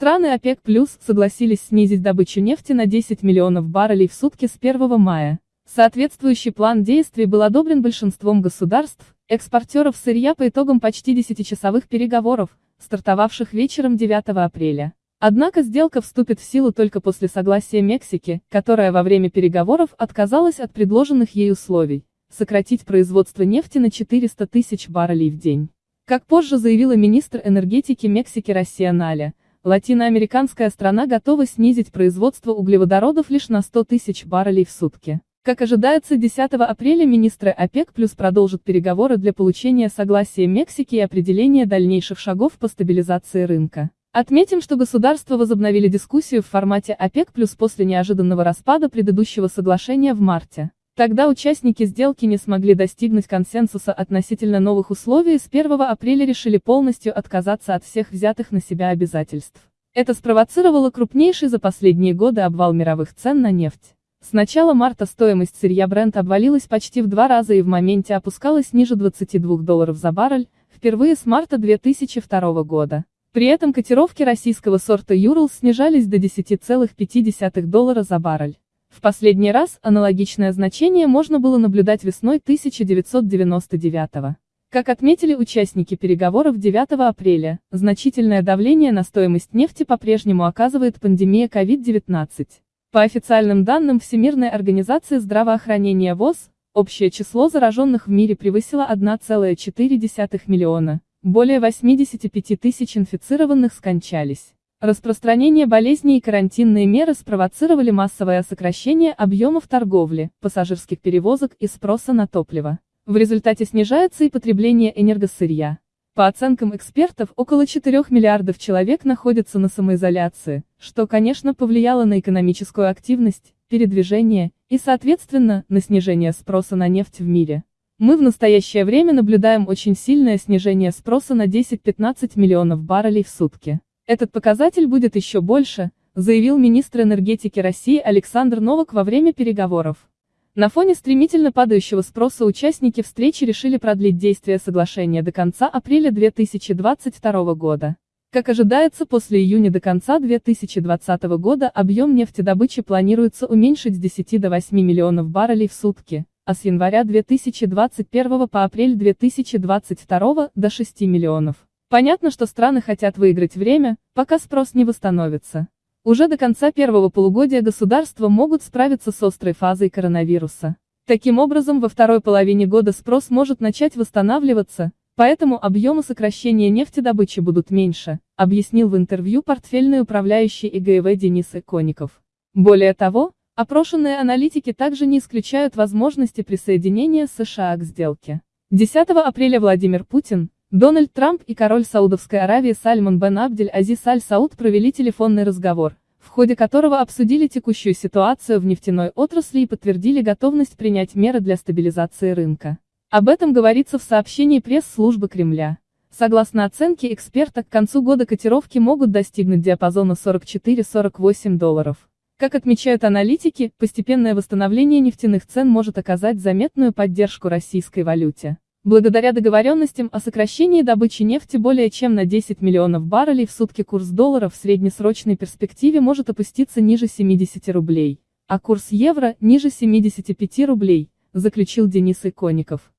Страны ОПЕК+, согласились снизить добычу нефти на 10 миллионов баррелей в сутки с 1 мая. Соответствующий план действий был одобрен большинством государств, экспортеров сырья по итогам почти 10-часовых переговоров, стартовавших вечером 9 апреля. Однако сделка вступит в силу только после согласия Мексики, которая во время переговоров отказалась от предложенных ей условий – сократить производство нефти на 400 тысяч баррелей в день. Как позже заявила министр энергетики Мексики Россия Наля, латиноамериканская страна готова снизить производство углеводородов лишь на 100 тысяч баррелей в сутки. Как ожидается, 10 апреля министры ОПЕК плюс продолжат переговоры для получения согласия Мексики и определения дальнейших шагов по стабилизации рынка. Отметим, что государства возобновили дискуссию в формате ОПЕК плюс после неожиданного распада предыдущего соглашения в марте. Тогда участники сделки не смогли достигнуть консенсуса относительно новых условий и с 1 апреля решили полностью отказаться от всех взятых на себя обязательств. Это спровоцировало крупнейший за последние годы обвал мировых цен на нефть. С начала марта стоимость сырья Brent обвалилась почти в два раза и в моменте опускалась ниже 22 долларов за баррель, впервые с марта 2002 года. При этом котировки российского сорта Юрл снижались до 10,5 доллара за баррель. В последний раз аналогичное значение можно было наблюдать весной 1999 -го. Как отметили участники переговоров 9 апреля, значительное давление на стоимость нефти по-прежнему оказывает пандемия COVID-19. По официальным данным Всемирной организации здравоохранения ВОЗ, общее число зараженных в мире превысило 1,4 миллиона. Более 85 тысяч инфицированных скончались. Распространение болезней и карантинные меры спровоцировали массовое сокращение объемов торговли, пассажирских перевозок и спроса на топливо. В результате снижается и потребление энергосырья. По оценкам экспертов, около 4 миллиардов человек находятся на самоизоляции, что, конечно, повлияло на экономическую активность, передвижение и, соответственно, на снижение спроса на нефть в мире. Мы в настоящее время наблюдаем очень сильное снижение спроса на 10-15 миллионов баррелей в сутки. Этот показатель будет еще больше, заявил министр энергетики России Александр Новак во время переговоров. На фоне стремительно падающего спроса участники встречи решили продлить действие соглашения до конца апреля 2022 года. Как ожидается, после июня до конца 2020 года объем нефтедобычи планируется уменьшить с 10 до 8 миллионов баррелей в сутки, а с января 2021 по апрель 2022 до 6 миллионов. Понятно, что страны хотят выиграть время, пока спрос не восстановится. Уже до конца первого полугодия государства могут справиться с острой фазой коронавируса. Таким образом, во второй половине года спрос может начать восстанавливаться, поэтому объемы сокращения нефтедобычи будут меньше, объяснил в интервью портфельный управляющий ИГВ Денис Икоников. Более того, Опрошенные аналитики также не исключают возможности присоединения США к сделке. 10 апреля Владимир Путин, Дональд Трамп и король Саудовской Аравии Сальман бен Абдель Азиз Аль-Сауд провели телефонный разговор, в ходе которого обсудили текущую ситуацию в нефтяной отрасли и подтвердили готовность принять меры для стабилизации рынка. Об этом говорится в сообщении пресс-службы Кремля. Согласно оценке эксперта, к концу года котировки могут достигнуть диапазона 44-48 долларов. Как отмечают аналитики, постепенное восстановление нефтяных цен может оказать заметную поддержку российской валюте. Благодаря договоренностям о сокращении добычи нефти более чем на 10 миллионов баррелей в сутки курс доллара в среднесрочной перспективе может опуститься ниже 70 рублей, а курс евро – ниже 75 рублей, заключил Денис Икоников.